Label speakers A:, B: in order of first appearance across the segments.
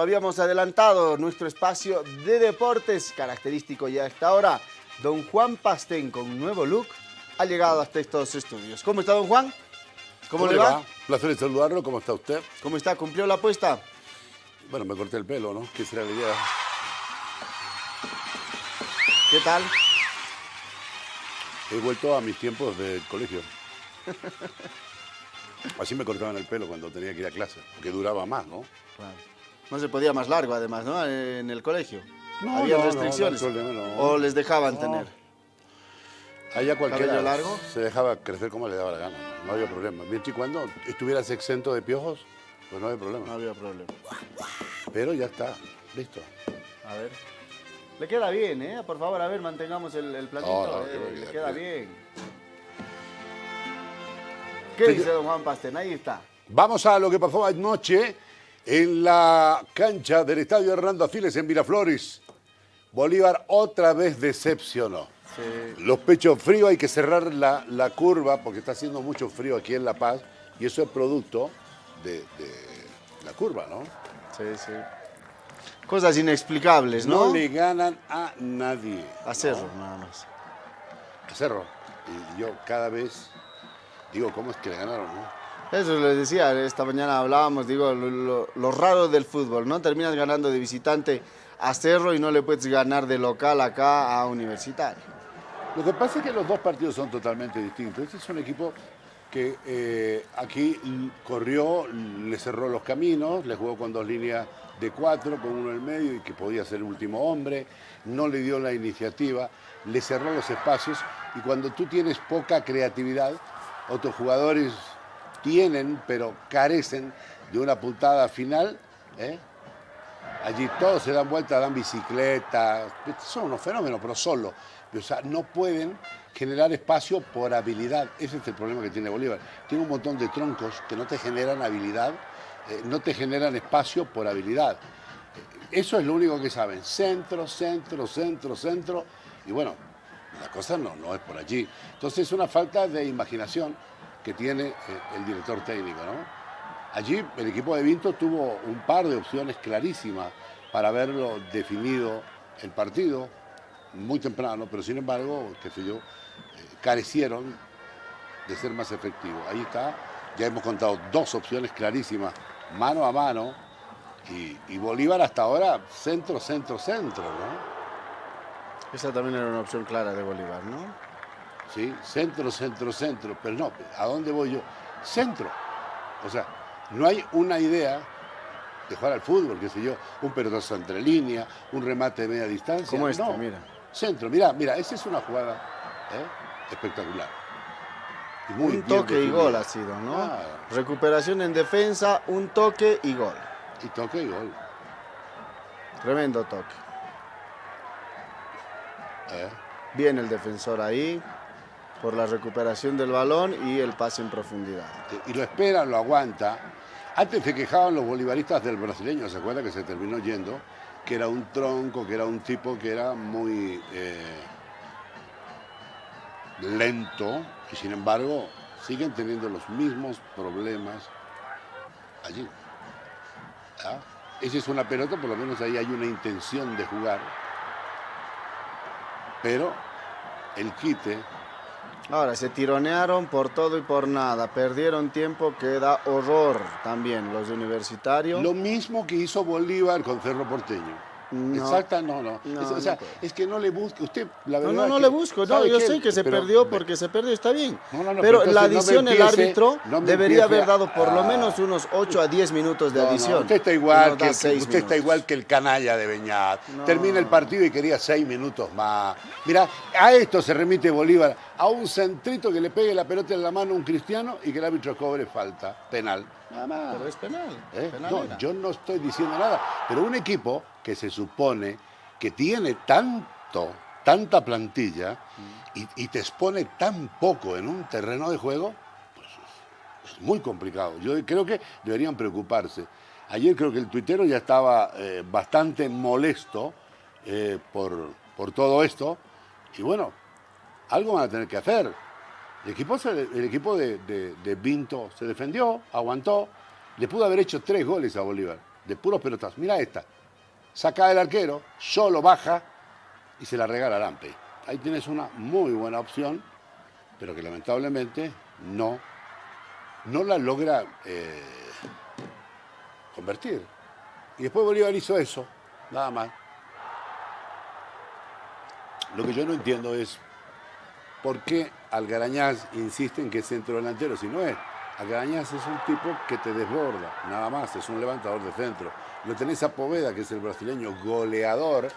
A: lo habíamos adelantado, nuestro espacio de deportes característico ya a esta hora. Don Juan Pastén, con un nuevo look, ha llegado hasta estos estudios. ¿Cómo está, don Juan?
B: ¿Cómo, le va? Placer de saludarlo. ¿Cómo está usted?
A: ¿Cómo está? ¿Cumplió la apuesta?
B: Bueno, me corté el pelo, ¿no? ¿Qué será la idea?
A: ¿Qué tal?
B: He vuelto a mis tiempos de colegio. Así me cortaban el pelo cuando tenía que ir a clase, porque duraba más, ¿no?
A: Claro. No se podía más largo, además, ¿no? En el colegio.
B: No,
A: Había
B: no, no,
A: restricciones.
B: no problema, no.
A: O les dejaban
B: No.
A: tener.
B: Allá cualquiera
A: ¿Cabello largo?
B: se dejaba crecer como le daba la gana, no, No había problema. Mientras y cuando estuvieras exento de piojos, pues no había
A: No
B: problema.
A: había problema.
B: Pero ya está, listo.
A: A ver. Le queda bien, ¿eh? Por favor, a ver, mantengamos el, el platito.
B: No, no,
A: eh, le queda
B: bien.
A: ¿Qué dice don Juan Pastén? Ahí está.
B: Vamos a lo que pasó anoche en la cancha del Estadio Hernando Afiles en Miraflores. Bolívar otra vez decepcionó.
A: Sí.
B: Los pechos fríos, hay que cerrar la, la curva porque está haciendo mucho frío aquí en La Paz y eso es producto de, de la curva, ¿no?
A: Sí, sí. Cosas inexplicables, ¿no?
B: No, le ganan a nadie.
A: A Cerro, nada más.
B: A Cerro. Y yo cada vez digo, ¿cómo es que le ganaron, no?
A: Eso les decía, esta mañana hablábamos, digo, lo, lo- raro del fútbol, ¿no? Terminas ganando de visitante a Cerro y no le puedes ganar de local acá a Universitario.
B: Lo que pasa es que los dos partidos son totalmente distintos. Este es un equipo que eh, aquí corrió, le cerró los caminos, le jugó con dos líneas de cuatro, con uno en el medio y que podía ser el último hombre, no le dio la iniciativa, le cerró los espacios y cuando tú tienes poca creatividad, otros jugadores tienen, pero carecen de una puntada final, ¿eh? Allí todos se dan vueltas, dan bicicleta, son unos fenómenos, pero solo. O sea, no pueden generar espacio por habilidad. Ese es el problema que tiene Bolívar. Tiene un montón de troncos que no te generan habilidad, eh, no te generan espacio por habilidad. Eso es lo único que saben. Centro, centro, centro, centro. Y bueno, la cosa no, no es por allí. Entonces es una falta de imaginación que tiene eh, el director técnico, ¿no? Allí el equipo de Vinto tuvo un par de opciones clarísimas para haberlo definido el partido muy temprano, pero sin embargo, qué sé yo, eh, carecieron de ser más efectivos. Ahí está, ya hemos contado dos opciones clarísimas, mano a mano, y, y Bolívar hasta ahora centro, centro, centro, ¿no?
A: Esa también era una opción clara de Bolívar, ¿no?
B: ¿Sí? Centro, centro, centro. Pero no, ¿a dónde voy yo? Centro. O sea, no hay una idea de jugar al fútbol, qué sé yo, un pelotazo entre línea, un remate de media distancia.
A: Como este,
B: no.
A: mira.
B: Centro, mira, mira, esa es una jugada ¿eh? espectacular. Y muy
A: un toque y gol ha sido, ¿no? Recuperación en defensa, un toque y gol.
B: Y toque y gol.
A: Tremendo toque.
B: ¿eh?
A: Bien el defensor ahí por la recuperación del balón y el pase en profundidad.
B: y lo espera, lo aguanta. Antes se quejaban los bolivaristas del brasileño, ¿se acuerda que se terminó yendo? Que era un tronco, que era un tipo que era muy eh, lento y sin embargo siguen teniendo los mismos problemas allí. ¿Ah? Esa es una pelota, por lo menos ahí hay una intención de jugar. Pero el quite
A: Ahora, se tironearon por todo y por nada. Perdieron tiempo que da horror también los de Universitario.
B: Lo mismo que hizo Bolívar con Cerro Porteño.
A: No.
B: Exacta, no, no.
A: No,
B: Es- o sea,
A: no
B: es que no le busque. Usted, la
A: No,
B: verdad.
A: no, no
B: que-
A: le busco, no,
B: ¿sabe
A: yo sé que se
B: Pero-
A: perdió porque se perdió, está bien.
B: No, no, no,
A: pero
B: pero
A: la adición, el árbitro debería haber dado por lo menos unos 8 a 10 minutos de
B: No, no,
A: adición.
B: usted está igual que, usted está igual que el canalla de Beñat.
A: No.
B: Termina el partido y quería seis minutos más. Mira, a esto se remite Bolívar, a un centrito que le pegue la pelota en la mano a un cristiano y que el árbitro cobre falta, penal. Nada más.
A: Pero es penal.
B: ¿Eh?
A: penal
B: No,
A: era.
B: yo no estoy diciendo nada, pero un equipo que se supone que tiene tanto, tanta plantilla y, te expone tan poco en un terreno de juego, pues es, muy complicado. Yo creo que deberían preocuparse. Ayer creo que el tuitero ya estaba eh, bastante molesto eh, por, por todo esto y bueno, algo van a tener que hacer. El equipo, el equipo de, de- de Vinto se defendió, aguantó, le pudo haber hecho tres goles a Bolívar. de puros pelotazos. Mira esta. Saca el arquero, solo baja y se la regala a Lampe. Ahí tienes una muy buena opción, pero que lamentablemente no, no la logra eh, convertir. Y después Bolívar hizo eso, nada más. Lo que yo no entiendo es por qué Algarañaz insiste en que es centro delantero, si no es. Algarañaz es un tipo que te desborda, nada más, es un levantador de centro. Lo tenés a Poveda, que es el brasileño goleador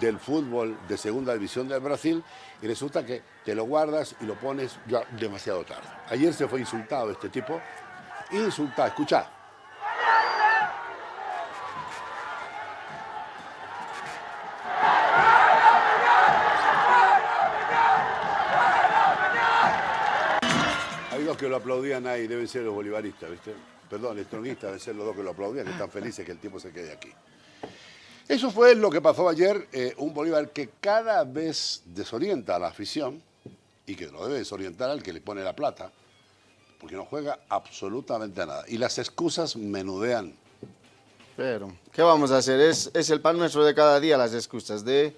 B: del fútbol de segunda división del Brasil, y resulta que te lo guardas y lo pones ya demasiado tarde. Ayer se fue insultado este tipo, insultado, escuchá. Que lo aplaudían ahí, deben ser los bolivaristas, ¿viste? Perdón, estronistas deben ser los dos que lo aplaudían, que están felices que el tipo se quede aquí. Eso fue lo que pasó ayer, eh, un Bolívar que cada vez desorienta a la afición y que lo debe desorientar al que le pone la plata, porque no juega absolutamente nada. Y las excusas menudean.
A: Pero, ¿qué vamos a hacer? Es, es el pan nuestro de cada día, las excusas de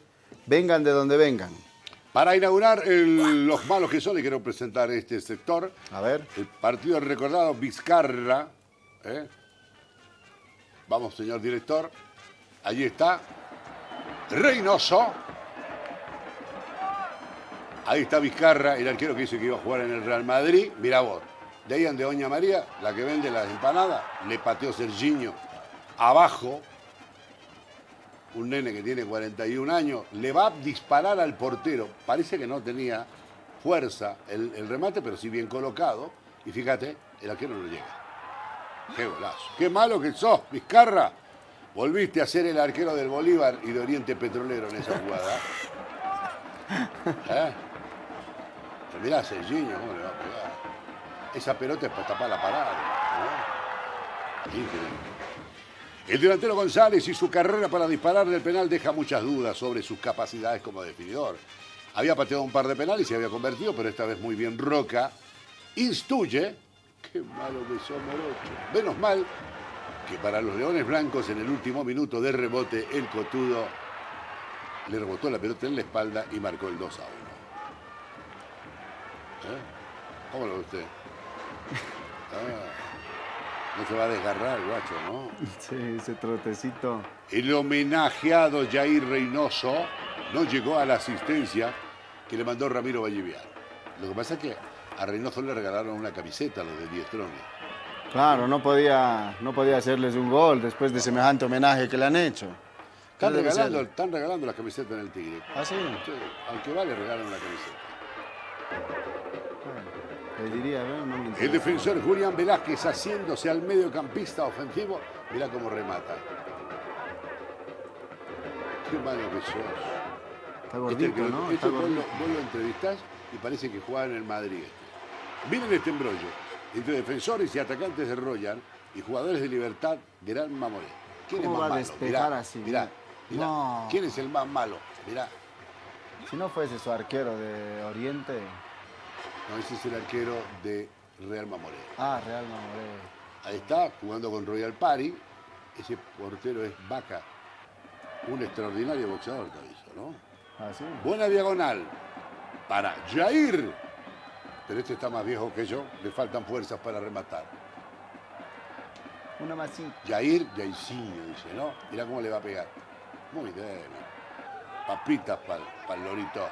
A: vengan de donde vengan.
B: Para inaugurar el- los malos que son, y quiero presentar este sector.
A: A ver.
B: El partido recordado Vizcarra. ¿Eh? Vamos, señor director. Allí está. Reynoso. Ahí está Vizcarra, el arquero que dice que iba a jugar en el Real Madrid. Mira vos. De ahí de Doña María, la que vende las empanadas, le pateó Serginho abajo. Un nene que tiene 41 años, le va a disparar al portero. Parece que no tenía fuerza el, el remate, pero sí bien colocado. Y fíjate, el arquero no llega. Qué golazo. Qué malo que sos, Vizcarra. Volviste a ser el arquero del Bolívar y de Oriente Petrolero en esa jugada. ¿Eh? Mirá, Serginho, ¿cómo le va a pegar? Esa pelota es para tapar la parada. El delantero González y su carrera para disparar del penal deja muchas dudas sobre sus capacidades como definidor. Había pateado un par de penales y se había convertido, pero esta vez muy bien Roca. Instruye, qué malo que son Morocho. Menos mal que para los Leones Blancos en el último minuto de rebote, el Cotudo le rebotó la pelota en la espalda y marcó el 2 a 1. ¿Eh? ¿Cómo lo ve usted? Ah, no se va a desgarrar el guacho, ¿no?
A: Sí, ese trotecito.
B: El homenajeado Jair Reynoso no llegó a la asistencia que le mandó Ramiro Vallivian. Lo que pasa es que a Reynoso le regalaron una camiseta a los de Diestroni.
A: Claro, no podía, no podía hacerles un gol después de semejante homenaje que le han hecho.
B: Están regalando, están regalando la camiseta en el Tigre.
A: ¿Ah, sí?
B: Sí, al que va le regalan una camiseta.
A: Le diría, ¿no? No me
B: El defensor Julián Velázquez haciéndose al mediocampista ofensivo. Mirá cómo remata. Qué malo que sos.
A: Está
B: Este,
A: gordito, ¿no?
B: este
A: Está
B: vos, lo, vos lo entrevistás y parece que juega en el Madrid. Miren este embrollo. Entre defensores y atacantes de Royal y jugadores de Libertad, Gran Mamoré. ¿Quién
A: ¿Cómo
B: es
A: va
B: más
A: a
B: malo?
A: despejar
B: Mirá,
A: así?
B: Mirá, mirá.
A: No.
B: ¿Quién es el más malo? Mirá.
A: Si no fuese su arquero de Oriente.
B: No, ese es el arquero de Real Mamoré.
A: Ah, Real Mamoré.
B: Ahí está, jugando con Royal Party. Ese portero es Vaca. Un extraordinario boxeador, te aviso, ¿no?
A: Ah, sí.
B: Buena diagonal para Jair. Pero este está más viejo que yo, le faltan fuerzas para rematar.
A: Una masita.
B: Jair, Jairzinho, dice, ¿no? Mirá cómo le va a pegar. Muy débil. Papitas para el lorito.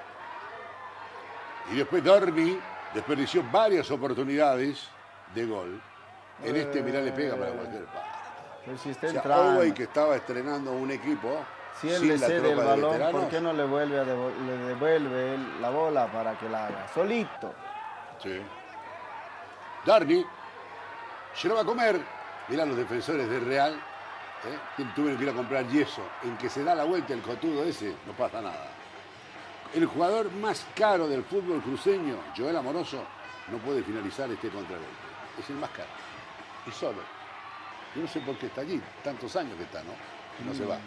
B: Y después Dormi desperdició varias oportunidades de gol. En este, mirá, le pega para cualquier parte.
A: Si está
B: O sea, que estaba estrenando un equipo
A: Si él le cede el balón. ¿por qué no le, vuelve a le devuelve la bola para que la haga? Solito.
B: Sí. Darby se lo va a comer. Mirá los defensores de Real. ¿eh? que Tuvieron que ir a comprar yeso. En que se da la vuelta el cotudo ese, no pasa nada. El jugador más caro del fútbol cruceño, Joel Amoroso, no puede finalizar este contragolpe. Es el más caro. Y solo. Yo no sé por qué está allí. Tantos años que está, ¿no? Y no se va.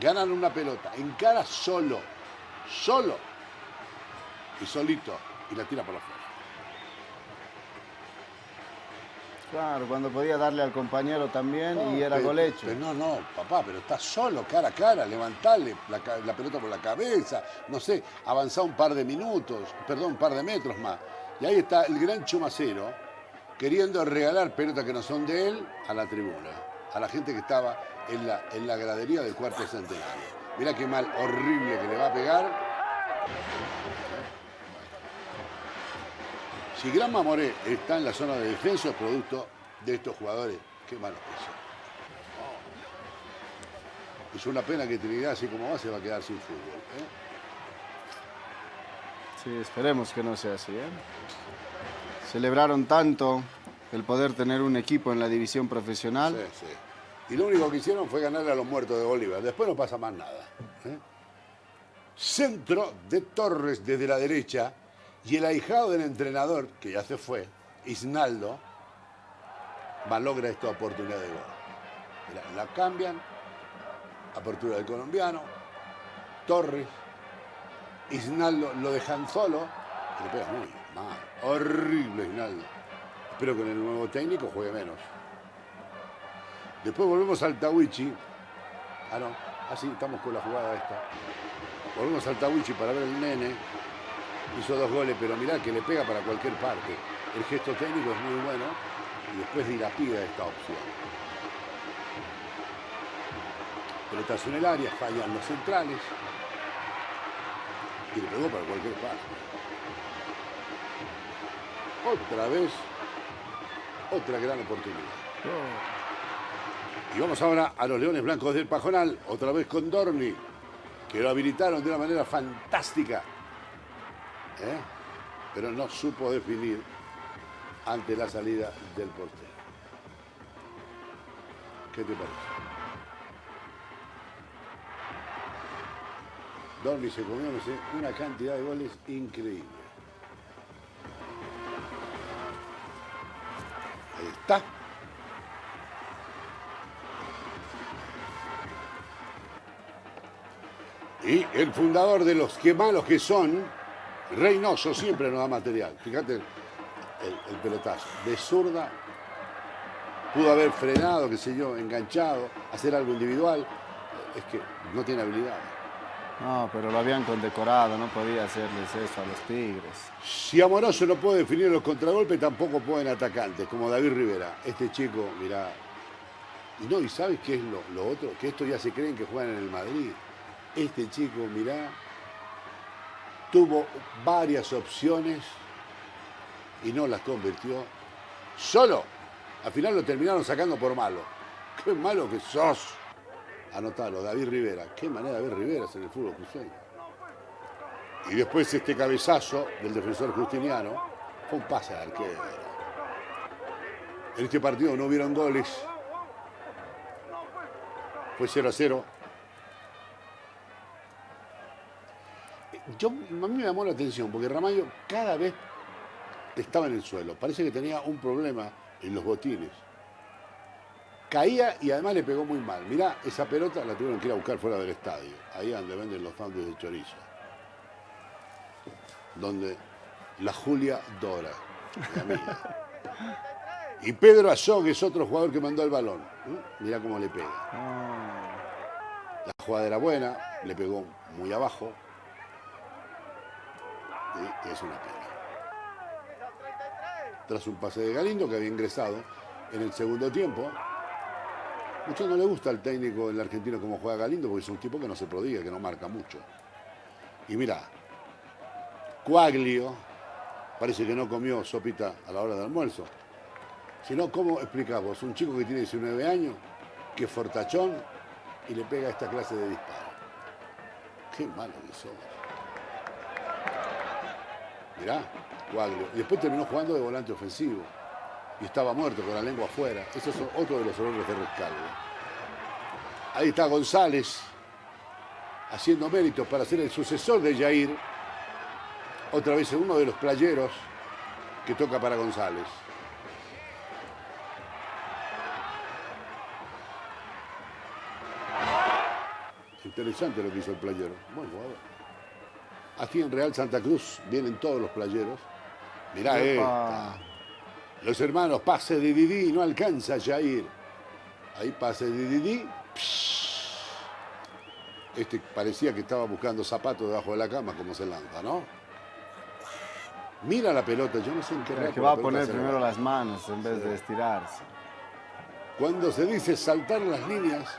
B: Ganan una pelota. Encara solo. Solo. Y solito. Y la tira por afuera.
A: Claro, cuando podía darle al compañero también y era gol hecho.
B: pero no, no, papá, pero estás solo, cara a cara, levantarle la pelota por la cabeza, no sé, avanzar un par de minutos, perdón, un par de metros más. Y ahí está el gran Chumacero queriendo regalar pelotas que no son de él a la tribuna, a la gente que estaba en la, en la gradería del cuarto centenario. Mirá qué mal horrible que le va a pegar. Si Gran Mamoré está en la zona de defensa es producto de estos jugadores, qué malos que son. Es una pena que Trinidad, así como va, se va a quedar sin fútbol. ¿eh?
A: Sí, esperemos que no sea así. ¿eh? Celebraron tanto el poder tener un equipo en la división profesional.
B: Sí, sí. Y lo único que hicieron fue ganarle a los muertos de Bolívar. Después no pasa más nada. ¿eh? Centro de Torres desde la derecha y el ahijado del entrenador, que ya se fue, Isnaldo, malogra esta oportunidad de gol. La cambian, apertura del colombiano, Torres, Isnaldo lo dejan solo, y le pega muy mal, horrible Isnaldo. Espero que en el nuevo técnico juegue menos. Después volvemos al Tawichi. Ah, no. Así, estamos con la jugada esta. Volvemos al Tawichi para ver el nene. Hizo dos goles, pero mirá que le pega para cualquier parte. El gesto técnico es muy bueno y después dilapida esta opción. Pelotazo en el área, fallan los centrales. Y le pegó para cualquier parte. Otra vez, otra gran oportunidad. Y vamos ahora a los Leones Blancos del Pajonal, otra vez con Dorni, que lo habilitaron de una manera fantástica. ¿Eh? Pero no supo definir ante la salida del portero. ¿Qué te parece? Dorni se comió, una cantidad de goles increíble. Ahí está. Y el fundador de los que malos que son, Reynoso, siempre nos da material. Fíjate el, el pelotazo. De zurda, pudo haber frenado, qué sé yo, enganchado, hacer algo individual. Es que no tiene habilidad.
A: No, pero lo habían condecorado, no podía hacerles eso a los Tigres.
B: Si Amoroso no puede definir los contragolpes, tampoco pueden atacantes, como David Rivera. Este chico, mirá. Y no, ¿y sabes qué es lo, lo otro? Que estos ya se creen que juegan en el Madrid. Este chico, mirá, tuvo varias opciones y no las convirtió. Solo. Al final lo terminaron sacando por malo. Qué malo que sos. Anotalo, David Rivera. Qué manera de ver Riveras en el fútbol cruceño. Y después este cabezazo del defensor Justiniano fue un pase al arquero. En este partido no hubieron goles. Fue 0 a 0. Yo, a mí me llamó la atención porque Ramallo cada vez estaba en el suelo. Parece que tenía un problema en los botines. Caía y además le pegó muy mal. Mirá, esa pelota la tuvieron que ir a buscar fuera del estadio. Ahí donde venden los sándwiches de chorizo. Donde la Julia Dora, mi amiga. Y Pedro Azog es otro jugador que mandó el balón. ¿Mm? Mirá cómo le pega. La jugada era buena, le pegó muy abajo. Y es una pena. Tras un pase de Galindo que había ingresado en el segundo tiempo. Mucho no le gusta al técnico en la Argentina como juega Galindo porque es un tipo que no se prodiga, que no marca mucho. Y mira, Cuaglio parece que no comió sopita a la hora del almuerzo. Si no, ¿cómo explicamos? Un chico que tiene 19 años, que es fortachón y le pega esta clase de disparo. Qué malo que somos. Mirá, Cuaglio. Y después terminó jugando de volante ofensivo. Y estaba muerto con la lengua afuera. Ese es otro de los errores de Rescalvo. Ahí está González haciendo méritos para ser el sucesor de Jair. Otra vez uno de los playeros que toca para González. Interesante lo que hizo el playero. Buen jugador. Aquí en Real Santa Cruz vienen todos los playeros. Mirá esta. Los hermanos, pase de Didi, no alcanza a Jair. Ahí pase de Didi. Este parecía que estaba buscando zapatos debajo de la cama, como se lanza, ¿no? Mira la pelota, yo no sé en qué
A: que va a poner primero las manos en vez de estirarse.
B: Cuando se dice saltar las líneas,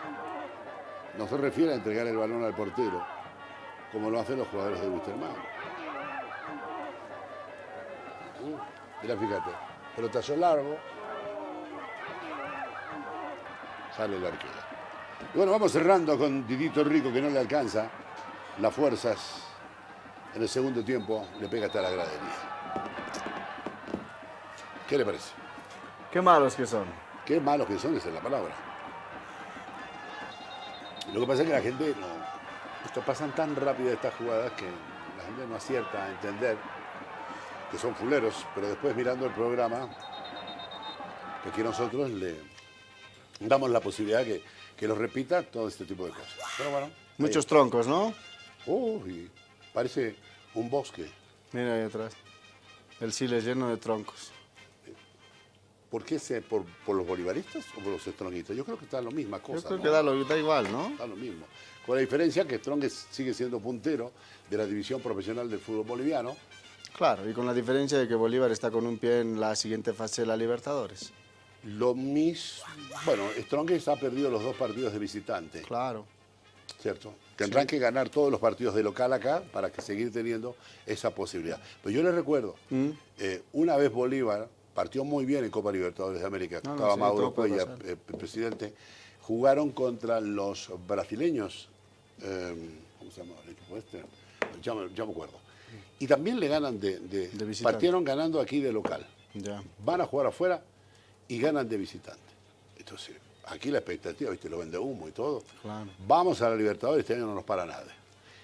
B: no se refiere a entregar el balón al portero, como lo hacen los jugadores de Wisterman. Uh, mira, fíjate, pelotazo largo, sale el arquero. Y bueno, vamos cerrando con Didito Rico que no le alcanza las fuerzas. En el segundo tiempo le pega hasta la gradería. ¿Qué le parece?
A: Qué malos que son.
B: Qué malos que son, esa es la palabra. Lo que pasa es que la gente no. Esto pasan tan rápido estas jugadas que la gente no acierta a entender que son fuleros, pero después mirando el programa, que aquí nosotros le damos la posibilidad que, que lo repita todo este tipo de cosas. Pero bueno.
A: Muchos troncos, ¿no?
B: Uy, parece un bosque.
A: Mira ahí atrás. El Chile lleno de troncos.
B: ¿Por qué? Se, por, los bolivaristas o por los estronguistas? Yo creo que está la misma cosa.
A: Yo creo que da, lo, da, igual, ¿no?
B: Da lo mismo. Con la diferencia que Strong sigue siendo puntero de la división profesional del fútbol boliviano.
A: Claro, y con la diferencia de que Bolívar está con un pie en la siguiente fase de la Libertadores.
B: Lo mismo. Bueno, Strongest ha perdido los dos partidos de visitante.
A: Claro.
B: ¿Cierto? Tendrán que ganar todos los partidos de local acá para que seguir teniendo esa posibilidad. Pero yo les recuerdo, mm. eh, una vez Bolívar partió muy bien en Copa Libertadores de América, estaba Mauro Cuella, eh, presidente, jugaron contra los brasileños, eh, ¿cómo se llama el equipo este? Ya, me acuerdo. Y también le ganan de, de, partieron ganando aquí de local. Van a jugar afuera y ganan de visitante. Entonces, aquí la expectativa, viste, lo vende humo y todo. Vamos a la Libertadores, este año no nos para nada.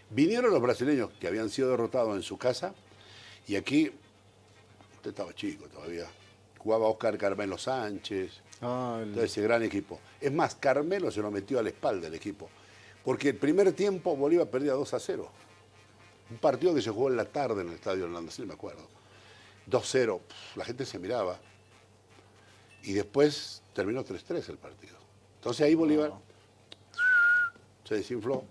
B: Vinieron los brasileños que habían sido derrotados en su casa y aquí, usted estaba chico todavía, jugaba Oscar Carmelo Sánchez, ah, ese gran equipo. Es más, Carmelo se lo metió a la espalda el equipo, porque el primer tiempo Bolívar perdía 2 a 0. Un partido que se jugó en la tarde en el Estadio Orlando, sí me acuerdo. 2-0, la gente se miraba y después terminó 3-3 el partido. Entonces ahí Bolívar se desinfló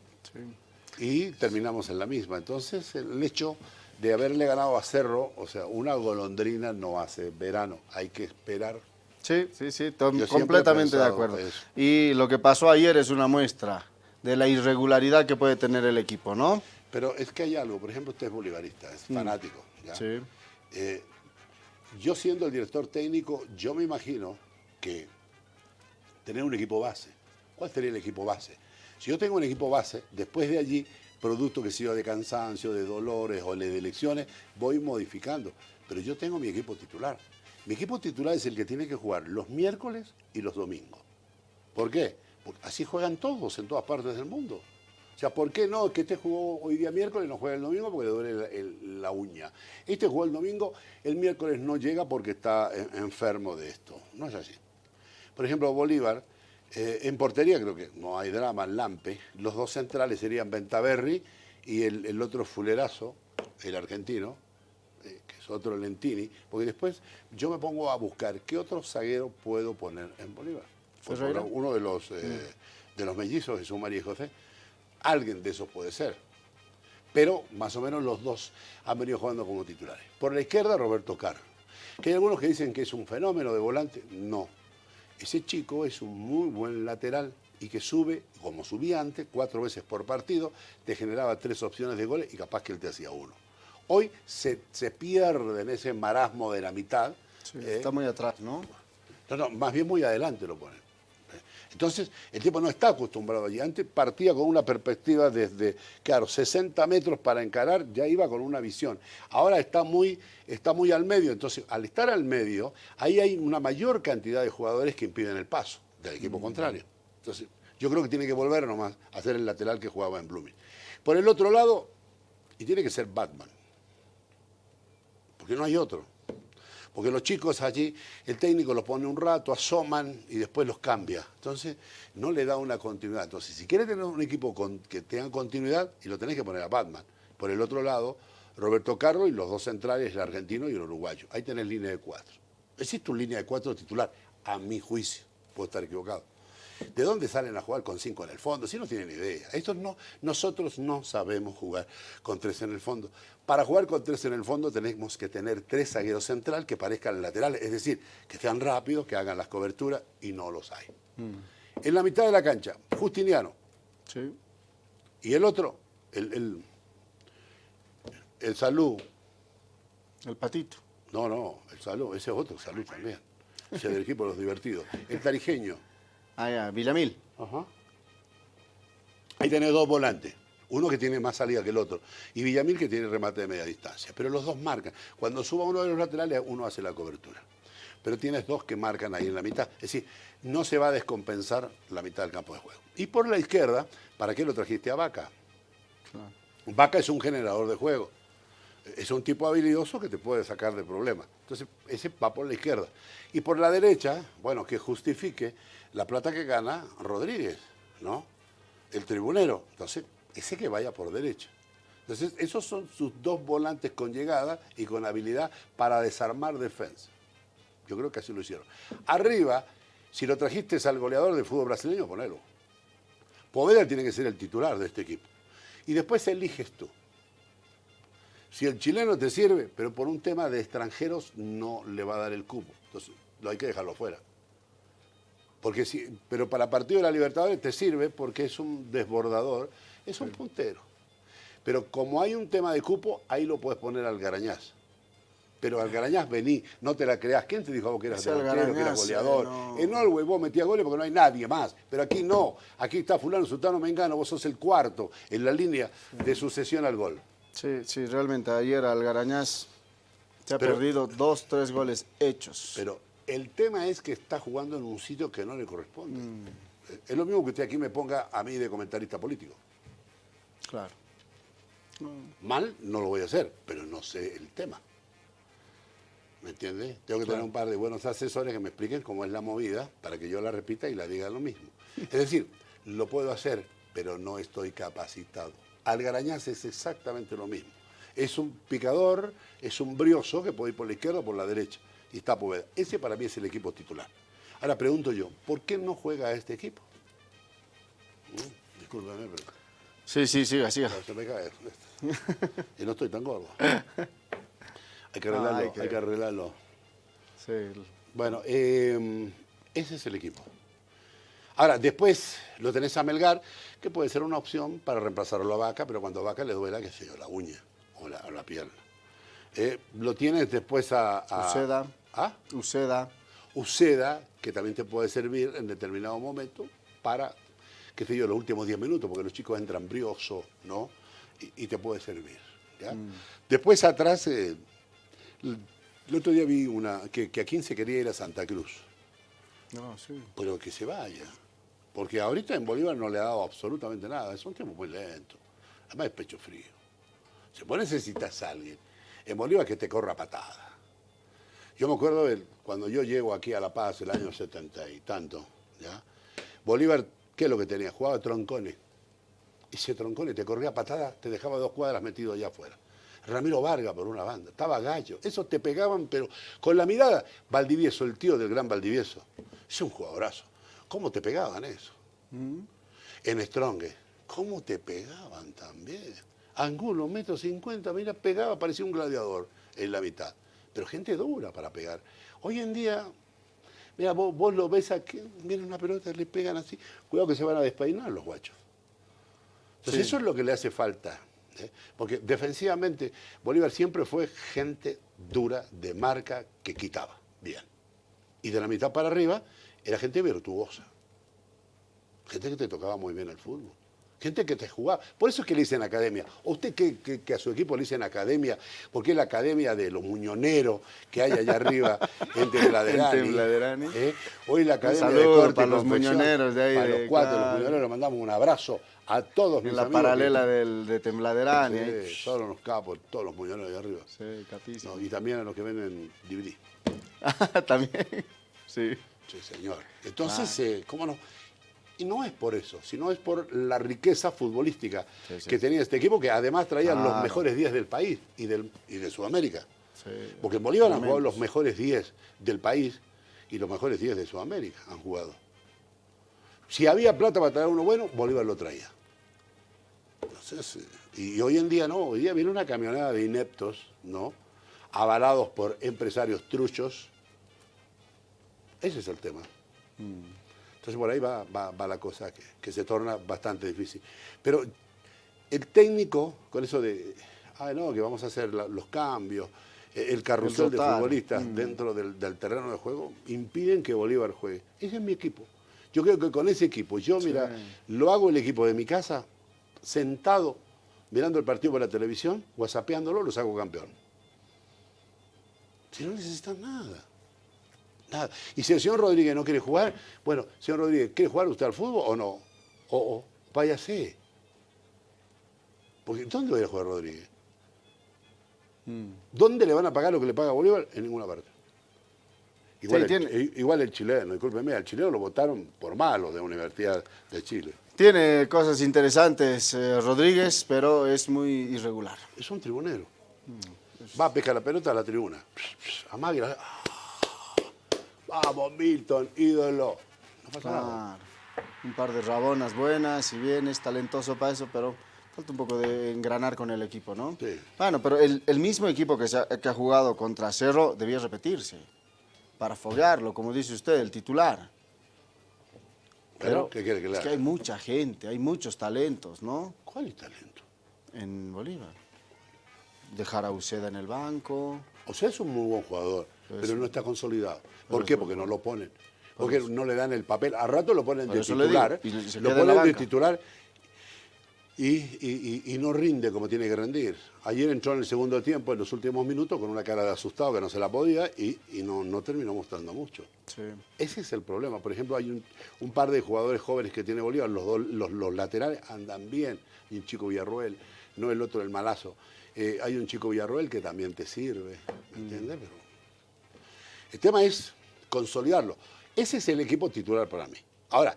B: y terminamos en la misma. Entonces el hecho de haberle ganado a Cerro, o sea, una golondrina no hace verano, hay que esperar.
A: Sí, sí, sí, completamente de acuerdo. Y lo que pasó ayer es una muestra de la irregularidad que puede tener el equipo, ¿no?
B: Pero es que hay algo, por ejemplo, usted es bolivarista, es mm. fanático. Sí. Eh, yo siendo el director técnico, yo me imagino que tener un equipo base. ¿Cuál sería el equipo base? Si yo tengo un equipo base, después de allí, producto que sea de cansancio, de dolores o de elecciones, voy modificando. Pero yo tengo mi equipo titular. Mi equipo titular es el que tiene que jugar los miércoles y los domingos. ¿Por qué? Porque así juegan todos en todas partes del mundo. O sea, ¿por qué no? Que este jugó hoy día miércoles no juega el domingo porque le duele la, uña. Este jugó el domingo, el miércoles no llega porque está enfermo de esto. No es así. Por ejemplo, Bolívar, eh, en portería creo que no hay drama, Lampe. Los dos centrales serían Ventaverri y el, otro fulerazo, el argentino, eh, que es otro Lentini. Porque después yo me pongo a buscar qué otro zaguero puedo poner en Bolívar. Uno de los, eh, de los mellizos, Jesús María y José Alguien de esos puede ser. Pero más o menos los dos han venido jugando como titulares. Por la izquierda, Roberto Carr. Que hay algunos que dicen que es un fenómeno de volante. No. Ese chico es un muy buen lateral y que sube, como subía antes, cuatro veces por partido, te generaba tres opciones de goles y capaz que él te hacía uno. Hoy se, pierde en ese marasmo de la mitad.
A: está muy atrás, ¿no?
B: No, no, más bien muy adelante lo ponen. Entonces, el tipo no está acostumbrado allí. Antes partía con una perspectiva desde, claro, 60 metros para encarar, ya iba con una visión. Ahora está muy, está muy al medio. Entonces, al estar al medio, ahí hay una mayor cantidad de jugadores que impiden el paso del equipo contrario. Entonces, yo creo que tiene que volver nomás a hacer el lateral que jugaba en Blooming. Por el otro lado, y tiene que ser Batman, porque no hay otro. Porque los chicos allí, el técnico los pone un rato, asoman y después los cambia. Entonces, no le da una continuidad. Entonces, si quieres tener un equipo que tenga continuidad, y lo tenés que poner a Batman. Por el otro lado, Roberto Carlos y los dos centrales, el argentino y el uruguayo. Ahí tenés línea de cuatro. Existe una línea de cuatro titular, a mi juicio, puedo estar equivocado. ¿De dónde salen a jugar con cinco en el fondo? Si no tienen idea. Estos no, nosotros no sabemos jugar con tres en el fondo. Para jugar con tres en el fondo tenemos que tener tres zagueros central que parezcan laterales, es decir, que sean rápidos, que hagan las coberturas y no los hay. Mm. En la mitad de la cancha, Justiniano. Sí. Y el otro, el, el, el Salud.
A: El Patito.
B: No, no, el Salud, ese es otro, Salud también. Ese del equipo de los divertidos. El Tarijeño.
A: Ah, ya, Villamil. Ajá.
B: Ahí tenés dos volantes. Uno que tiene más salida que el otro. Y Villamil que tiene remate de media distancia. Pero los dos marcan. Cuando suba uno de los laterales, uno hace la cobertura. Pero tienes dos que marcan ahí en la mitad. Es decir, no se va a descompensar la mitad del campo de juego. Y por la izquierda, ¿para qué lo trajiste a Vaca? Vaca es un generador de juego. Es un tipo habilidoso que te puede sacar de problemas. Entonces, ese va por la izquierda. Y por la derecha, bueno, que justifique la plata que gana Rodríguez, ¿no? El tribunero. Entonces, ese que vaya por derecha. Entonces, esos son sus dos volantes con llegada y con habilidad para desarmar defensa. Yo creo que así lo hicieron. Arriba, si lo trajiste al goleador del fútbol brasileño, ponelo. Poveda tiene que ser el titular de este equipo. Y después eliges tú. Si el chileno te sirve, pero por un tema de extranjeros no le va a dar el cupo. Entonces, lo hay que dejarlo fuera. Porque si, pero para Partido de la Libertadores te sirve porque es un desbordador, es un puntero. Pero como hay un tema de cupo, ahí lo puedes poner al Garañaz. Pero al Garañaz vení, no te la creas. ¿Quién te dijo vos que eras delantero, que eras goleador? En Norway vos metías goles porque no hay nadie más. Pero aquí no. Aquí está fulano, sultano, mengano, vos sos el cuarto en la línea de sucesión al gol.
A: Sí, sí, realmente ayer al Garañaz se ha perdido dos, tres goles hechos.
B: Pero el tema es que está jugando en un sitio que no le corresponde. Mm. Es lo mismo que usted aquí me ponga a mí de comentarista político.
A: Claro.
B: Mal no lo voy a hacer, pero no sé el tema. ¿Me entiende? Tengo que tener un par de buenos asesores que me expliquen cómo es la movida para que yo la repita y la diga lo mismo. Es decir, lo puedo hacer, pero no estoy capacitado. Algarañaz es exactamente lo mismo. Es un picador, es un brioso que puede ir por la izquierda o por la derecha y está Poveda. Ese para mí es el equipo titular. Ahora pregunto yo, ¿por qué no juega este equipo? Discúlpeme, pero...
A: Sí, sí,
B: Se me cae. y no estoy tan gordo. Hay que arreglarlo, hay, que... arreglarlo. Sí. Bueno, em, ese es el equipo. Ahora, después lo tenés a Melgar, que puede ser una opción para reemplazarlo a Vaca, pero cuando a Vaca le duela, qué sé yo, la uña o la, o la pierna. Eh, lo tienes después a... a
A: Uceda.
B: ¿Ah?
A: Uceda.
B: Uceda, que también te puede servir en determinado momento para, qué sé yo, los últimos 10 minutos, porque los chicos entran briosos, ¿no? Y, te puede servir. Mm. Después atrás, eh, el otro día vi una, que, a quién se quería ir a Santa Cruz.
A: No, sí.
B: Pero que se vaya. Porque ahorita en Bolívar no le ha dado absolutamente nada. Es un tiempo muy lento. Además es pecho frío. Si vos necesitas a alguien en Bolívar que te corra patada. Yo me acuerdo cuando yo llego aquí a La Paz, el año setenta y tanto, ¿ya? Bolívar, ¿qué es lo que tenía? Jugaba troncones. Y ese troncone te corría patada, te dejaba dos cuadras metido allá afuera. Ramiro Vargas por una banda, estaba gallo. Esos te pegaban, pero con la mirada. Valdivieso, el tío del gran Valdivieso, es un jugadorazo. ¿Cómo te pegaban eso? Mm. En Strong, ¿cómo te pegaban también? Angulo, metro cincuenta, mira, pegaba, parecía un gladiador en la mitad. Pero gente dura para pegar. Hoy en día, mira, vos, lo ves aquí, mira una pelota, le pegan así. Cuidado que se van a despeinar los guachos. Entonces eso es lo que le hace falta. ¿eh? Porque defensivamente Bolívar siempre fue gente dura, de marca, que quitaba. Bien. Y de la mitad para arriba era gente virtuosa. Gente que te tocaba muy bien el fútbol. Gente que te jugaba. Por eso es que le dicen academia. ¿O usted que, a su equipo le dicen academia? Porque es la academia de los muñoneros que hay allá arriba en Tembladerani. ¿eh? Hoy la academia de corte
A: para los muñoneros de ahí.
B: Para los cuatro, los muñoneros, mandamos un abrazo a todos
A: en la paralela del, de Tembladerani. Sí,
B: ¿eh? todos los capos, todos los muñoneros de arriba.
A: Sí, capísimo.
B: y también a los que venden DVD.
A: también, sí.
B: Sí, señor. Entonces, eh, ¿cómo no? Y no es por eso, sino es por la riqueza futbolística que tenía este equipo, que además traía los mejores días del país y, del, y de Sudamérica.
A: Sí.
B: Porque en Bolívar han jugado los mejores 10 del país y los mejores 10 de Sudamérica han jugado. Si había plata para traer uno bueno, Bolívar lo traía. Entonces, eh, y hoy en día no, hoy día viene una camionada de ineptos, ¿no? Avalados por empresarios truchos. Ese es el tema. Entonces por ahí va, va- va la cosa que, que se torna bastante difícil. Pero el técnico, con eso de, ah, no, que vamos a hacer la- los cambios, eh, el carrusel de futbolistas dentro del, del terreno de juego, impiden que Bolívar juegue. Ese es mi equipo. Yo creo que con ese equipo, yo mira, lo hago el equipo de mi casa, sentado, mirando el partido por la televisión, whatsappeándolo, los hago campeón. Si no necesitan nada. Nada. Y si el señor Rodríguez no quiere jugar, bueno, señor Rodríguez, ¿quiere jugar usted al fútbol o no? O, o váyase. Porque ¿dónde va a ir a jugar Rodríguez? ¿Dónde le van a pagar lo que le paga Bolívar? En ninguna parte. Igual,
A: Sí,
B: el,
A: tiene-
B: igual el chileno, discúlpeme, al chileno lo votaron por malo de Universidad de Chile.
A: Tiene cosas interesantes eh, Rodríguez, pero es muy irregular.
B: Es un tribunero. Va a pescar la pelota a la tribuna. La- ¡Ah! Vamos, Milton, ídolo. No pasa nada.
A: Claro. Un par de rabonas buenas, si bien es talentoso para eso, pero falta un poco de engranar con el equipo, ¿no?
B: Sí.
A: Bueno, pero el, el mismo equipo que, se ha, que ha jugado contra Cerro debía repetirse para foguearlo, como dice usted, el titular.
B: Pero, ¿qué quiere que le
A: es que hay mucha gente, hay muchos talentos, ¿no?
B: ¿Cuál es talento?
A: En Bolívar. Dejar a Uceda en el banco.
B: O sea, es un muy buen jugador,
A: Pero
B: no está consolidado. ¿Por qué? Porque no lo ponen. Porque no le dan el papel. A rato lo ponen de titular.
A: digo,
B: Lo ponen de titular y, y- y- y no rinde como tiene que rendir. Ayer entró en el segundo tiempo, en los últimos minutos, con una cara de asustado que no se la podía y, y no, no terminó mostrando mucho.
A: Sí.
B: Ese es el problema. Por ejemplo, hay un, un par de jugadores jóvenes que tiene Bolívar, los, dos- los, los laterales andan bien. Y un chico Villarroel, no el otro, el malazo. Eh, hay un chico Villarroel que también te sirve, ¿me entiendes? Pero el tema es consolidarlo. Ese es el equipo titular para mí. Ahora,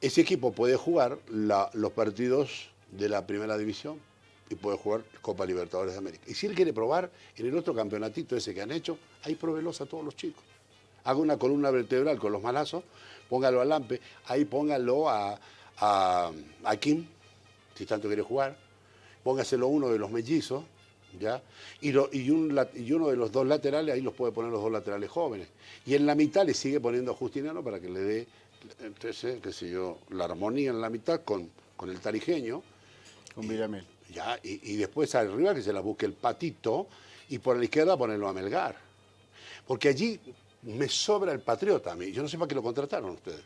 B: ese equipo puede jugar los partidos de la primera división y puede jugar Copa Libertadores de América. Y si él quiere probar en el otro campeonatito ese que han hecho, ahí pruébelos a todos los chicos. Haga una columna vertebral con los malazos, póngalo a Lampe, ahí póngalo a, a Kim, si tanto quiere jugar, póngaselo uno de los mellizos, ¿ya? Y, lo- y, un lat- y uno de los dos laterales, ahí los puede poner los dos laterales jóvenes. Y en la mitad le sigue poniendo a Justiniano para que le dé, entonces, qué sé yo, la armonía en la mitad con, con el tarijeño,
A: Con Villamil.
B: ¿ya? Y, y después arriba que se la busque el patito y por la izquierda ponerlo a Melgar. Porque allí me sobra el patriota a mí. Yo no sé para qué lo contrataron ustedes.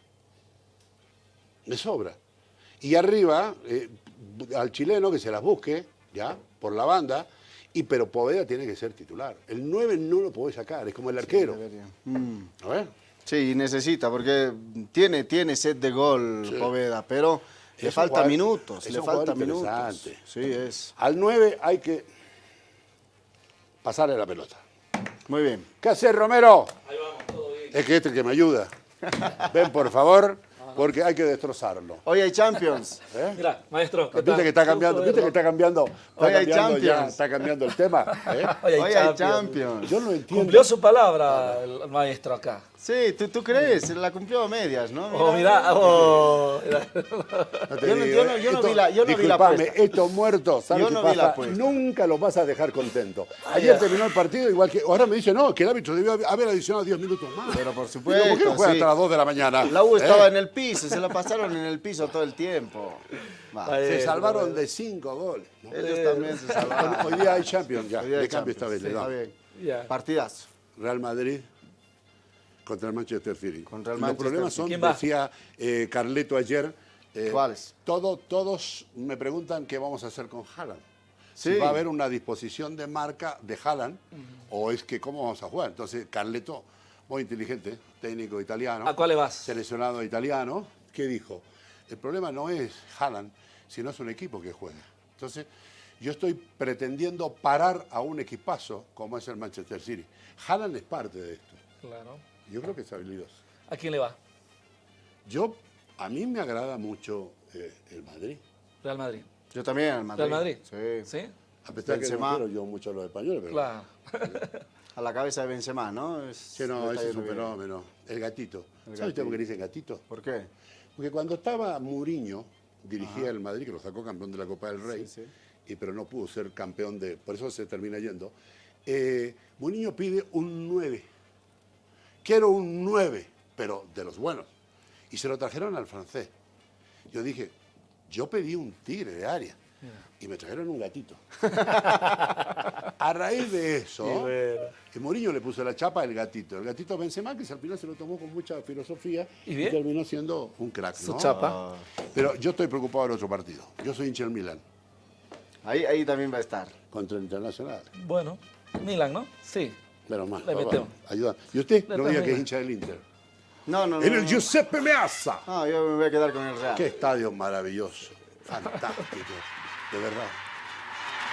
B: Me sobra. Y arriba, eh, al chileno que se las busque, ¿ya? Por la banda. Y pero Poveda tiene que ser titular. El 9 no lo puede sacar, es como el arquero.
A: Debería. Mm.
B: A ver.
A: Sí, necesita, porque tiene, tiene set de gol
B: Sí.
A: Poveda, pero le falta
B: jugador-
A: minutos,
B: es
A: le falta minutos.
B: interesante.
A: Sí, es.
B: Al 9 hay que pasarle la pelota.
A: Muy bien.
B: ¿Qué haces, Romero? Es que este es el que me ayuda. Ven, por favor, porque hay que destrozarlo.
A: Hoy hay Champions.
B: ¿eh?
C: Mira, maestro. ¿qué
B: ¿Viste
C: tal?
B: que está cambiando? ¿Viste que está cambiando? Está
A: Hoy hay
B: ya,
A: Champions.
B: está cambiando el tema. ¿eh?
C: Hoy hay
A: Hoy hay
C: Champions.
A: Champions.
B: Yo no entiendo.
C: Cumplió su palabra el maestro acá.
A: Sí, ¿tú, tú crees, la cumplió a medias, ¿no?
C: Oh, mira, oh, mira.
B: No te
A: Yo no-
B: digo,
A: yo no-
B: ¿eh?
A: yo no
B: Esto-
A: vi la- yo no vi la
B: estos muertos, ¿sabes
A: Yo vi la
B: pasa?
A: apuesta.
B: Nunca los vas a dejar contento. Ayer terminó el partido igual que... Ahora me dice, no, que el árbitro debió haber adicionado 10 minutos más.
A: Pero por
B: Digo,
A: supuesto,
B: ¿Por qué no juega
A: sí.
B: hasta las 2 de la mañana?
A: La U
B: ¿Eh?
A: estaba en el piso, se la pasaron en el piso todo el tiempo. Va,
B: Se
C: Eh,
B: salvaron de 5 goles. ¿no?
A: Ellos también se salvaron.
B: Hoy día hay Champions ya.
A: Hoy día
B: de cambio esta vez le
A: sí,
B: damos.
A: está bien.
C: Ya.
A: Partidazo.
B: Real Madrid contra el Manchester City.
A: Contra el
B: Los
A: Manchester
B: problemas son, decía eh, Carleto ayer, eh,
A: ¿Cuáles?
B: todo- todos me preguntan qué vamos a hacer con Haaland.
A: Sí.
B: Si va a haber una disposición de marca de Haaland o es que cómo vamos a jugar. Entonces, Carleto, muy inteligente, técnico italiano.
C: ¿A cuál le vas?
B: Seleccionado italiano, ¿qué dijo? El problema no es Haaland, sino es un equipo que juega. Entonces, yo estoy pretendiendo parar a un equipazo como es el Manchester City. Haaland es parte de esto.
C: Claro.
B: Yo creo que es habilidoso.
C: ¿A quién le va?
B: Yo, a mí me agrada mucho eh, el Madrid.
C: Real Madrid.
A: Yo también, al Madrid.
C: Real Madrid.
A: Sí.
C: ¿Sí?
B: A pesar que
A: Benzema.
B: no quiero yo mucho a los españoles, pero...
C: Claro.
A: A la cabeza de Benzema, ¿no? Es-
B: Sí, no, ese es un fenómeno. El gatito.
A: El
B: ¿Sabe usted por qué le dicen gatito?
A: ¿Por qué?
B: Porque cuando estaba Mourinho, dirigía el Madrid, que lo sacó campeón de la Copa del Rey,
A: Sí, sí.
B: Y, pero no pudo ser campeón de... Por eso se termina yendo. Eh, Mourinho pide un 9. Quiero un 9, pero de los buenos. Y se lo trajeron al francés. Yo dije, yo pedí un tigre de área. Y me trajeron un gatito. A raíz de eso,
C: y
B: Mourinho le puso la chapa al gatito. El gatito Benzema, que al final se lo tomó con mucha filosofía
C: ¿Y
B: terminó siendo un crack.
C: Su chapa.
B: Pero yo estoy preocupado del otro partido. Yo soy hincha del Milan
A: Ahí, ahí también va a estar.
B: contra el Internacional.
C: Bueno, Milan, ¿no? Sí.
B: Menos mal.
C: Le metemos.
B: Ayuda. Y usted
C: Le
B: no diga que es hincha del Inter.
A: No, no, no.
B: En el
A: no.
B: Giuseppe Meazza.
A: No, yo me voy a quedar con el Real.
B: Qué estadio maravilloso. Fantástico. De verdad.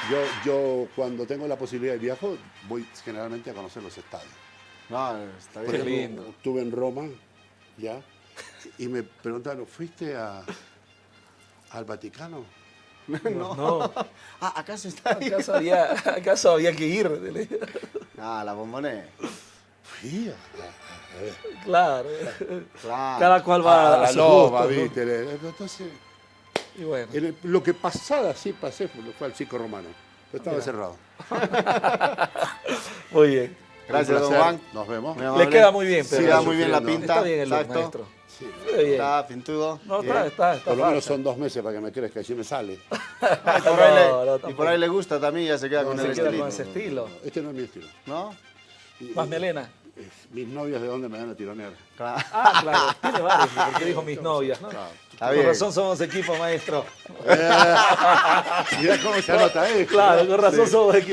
B: Yo, yo cuando tengo la posibilidad de viajo, voy generalmente a conocer los estadios.
A: No, está bien.
C: Qué
B: ejemplo,
C: lindo.
B: estuve en Roma, ya, y me preguntaron, ¿fuiste a, al Vaticano?
C: No.
A: Ah, ¿acaso está ahí?
C: ¿Acaso había, acaso había que ir?
A: Ah, la bombonera.
B: Ver.
C: Claro.
A: Claro.
C: Cada cual va
B: a
C: a,
B: la
C: su
B: loba,
C: gusto.
B: ¿viste? Entonces,
C: Y bueno.
B: en el- lo que pasada sí pasé fue, fue al circo romano, estaba cerrado.
C: Muy bien.
A: Gracias, don. Juan.
B: Nos vemos.
C: Le queda muy bien,
A: Sí,
C: pero
A: queda muy bien la pinta.
C: Está bien el look,
A: Exacto.
C: maestro.
B: Sí.
C: Bien.
A: Está pintudo.
C: No,
A: Bien.
C: está, está, está
B: Por lo menos son dos meses para que me crezca si me sale.
A: Ah, y, por ahí le,
C: No, no,
A: y por
C: tampoco.
A: ahí le gusta también, ya se queda con
C: Se
A: el
C: queda
A: estilito.
C: con ese estilo.
B: Este no es mi estilo.
A: ¿No?
B: Y-
C: Más
B: y-
C: melena.
B: Mis novias de dónde me van a tironear.
A: Claro.
C: Ah, claro. Tiene varios, porque dijo mis novias, ¿no?
B: Claro.
A: Está
C: Con
A: bien.
C: razón somos equipo, maestro.
B: Mira cómo se anota esto.
C: Claro, con razón somos equipo.